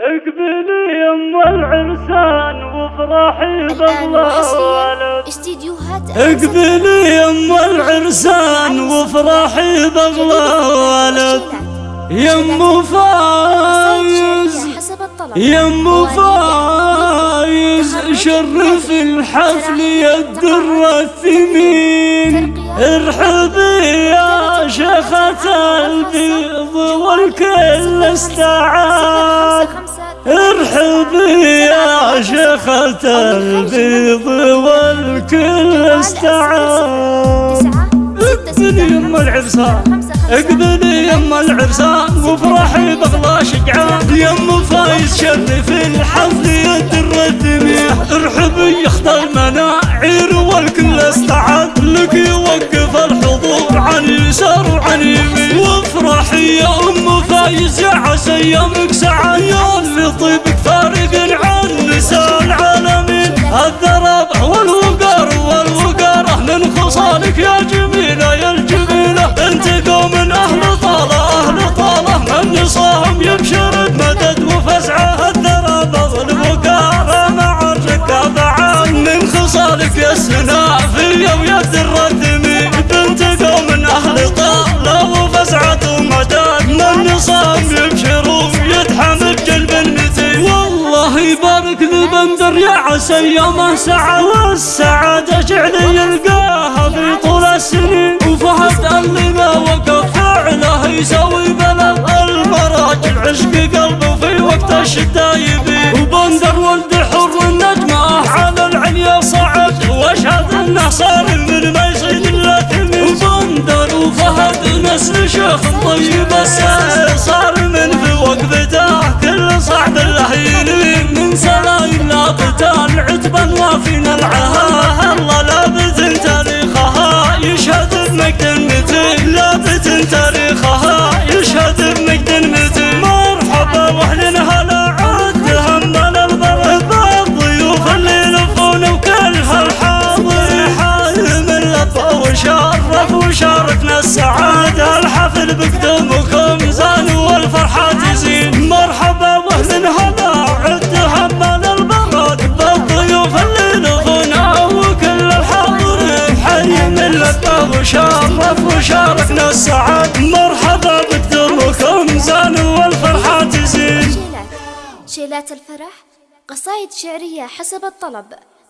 اقبلي يم العرسان وافرحي بالله. استديوهات اقبلي يم العرسان وافرحي بالله. يم فايز. يم فايز. شرف الحفل. يا الدر الثمين ارحبي يا شيخة البيض والكل استعاد ارحبي يا شيخة البيض والكل استعاد اقبلي يم العرسان اقبلي يم العرسان وافرحي بغلا شجعان يم فايز شرف الحفل يدر الدميح ارحبي يخت المناعير والكل استعاد لك يوقف الحضور عن يسار وعن يمين وافرحي يا يا عسى يومك سعاد يا اللي طيبك فارق عن نساء العالمين الذرب والوقار. والوقاره من خصالك يا جميله يا الجميله أنت قوم أهل طالة أهل طالة. من نصاهم يبشر بمدد وفزعة. الذرب والوقاره مع الركاب عام من خصالك يا السنافيه بندر يا عسى يومه سعى والسعاده جعل يلقاها في طول السنين. وفهد اللي ما وقف فعله يسوي بلد المراجل عشق قلبه في وقت الشدة يبي. وبندر ولد حر النجمة على العليا صعد. واشهد إنه صار من ما يصيد الا وبندر وفهد نسل شيخ طيب السعي عتبا وافينا العهد الله لابد تاريخها. يشهد بمجد المتين لابد تاريخها. يشهد بمجد المتين مرحبا واهل هلا عد هم البرد بالضيوف اللي يلفون وكل هالحاضر. حالم اللفه وشرف وشاركنا السعادة. الحفل بقدومكم زان وشرف وشاركنا السعاده مرحبا بقدومكم زان والفرحة تزين شيلات الفرح قصائد شعرية حسب الطلب.